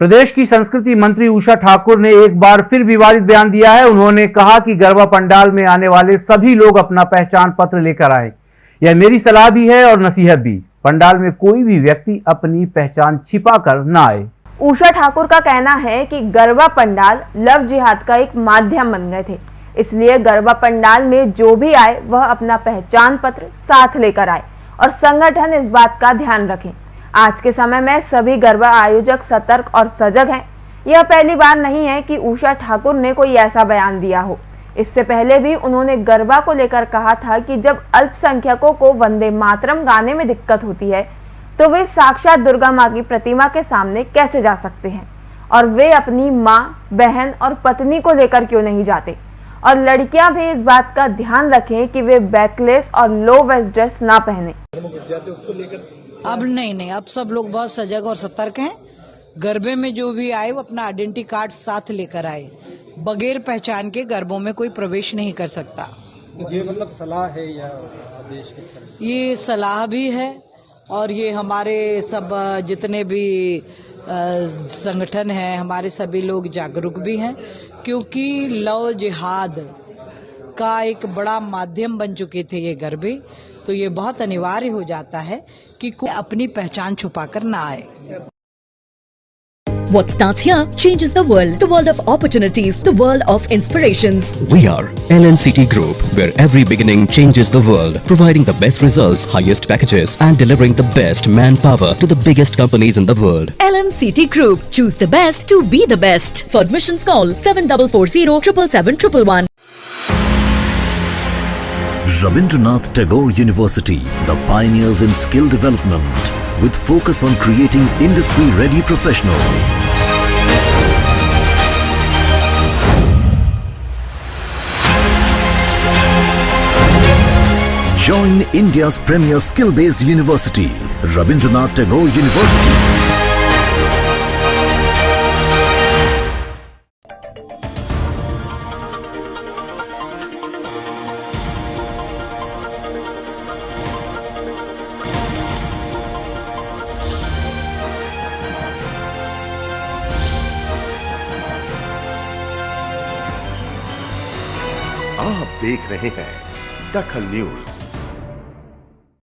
प्रदेश की संस्कृति मंत्री उषा ठाकुर ने एक बार फिर विवादित बयान दिया है। उन्होंने कहा कि गरबा पंडाल में आने वाले सभी लोग अपना पहचान पत्र लेकर आए। यह मेरी सलाह भी है और नसीहत भी। पंडाल में कोई भी व्यक्ति अपनी पहचान छिपा कर न आए। उषा ठाकुर का कहना है कि गरबा पंडाल लव जिहाद का एक माध्यम बन गए थे। इसलिए गरबा पंडाल में जो भी आए, वह अपना पहचान पत्र साथ लेकर आए। और संगठन इस बात का ध्यान रखें आज के समय में सभी गरबा आयोजक सतर्क और सजग हैं। यह पहली बार नहीं है कि उषा ठाकुर ने कोई ऐसा बयान दिया हो। इससे पहले भी उन्होंने गरबा को लेकर कहा था कि जब अल्पसंख्यकों को वंदे मातरम गाने में दिक्कत होती है तो वे साक्षात दुर्गा माँ की प्रतिमा के सामने कैसे जा सकते हैं? और वे अपनी माँ, बहन और पत्नी को लेकर क्यों नहीं जाते? और लड़कियाँ भी इस बात का ध्यान रखें कि वे बैकलेस और लो वेस्ट ड्रेस ना पहने। अब नहीं नहीं अब सब लोग बहुत सजग और सतर्क हैं। गरबे में जो भी आए वो अपना आइडेंटिटी कार्ड साथ लेकर आए। बगैर पहचान के गरबों में कोई प्रवेश नहीं कर सकता। ये मतलब सलाह है या आदेश किस तरह ये सलाह भी है और ये हमारे सब जितने भी संगठन हैं हमारे सभी लोग जागरूक भी हैं क्योंकि लव जिहाद का एक बड़ा माध्यम बन चुके थे ये गरबे। तो ये बहुत अनिवार्य हो जाता है कि कोई अपनी पहचान छुपाकर ना आए What starts here changes the world. The world of opportunities, the world of inspirations. We are LNCT Group, where every beginning changes the world, providing the best results, highest packages, and delivering the best manpower to the biggest companies in the world. LNCT Group. Choose the best to be the best. For admissions call 7440 777 Rabindranath Tagore University, the pioneers in skill development, with focus on creating industry-ready professionals. Join India's premier skill-based university, Rabindranath Tagore University. आप देख रहे हैं दखल news.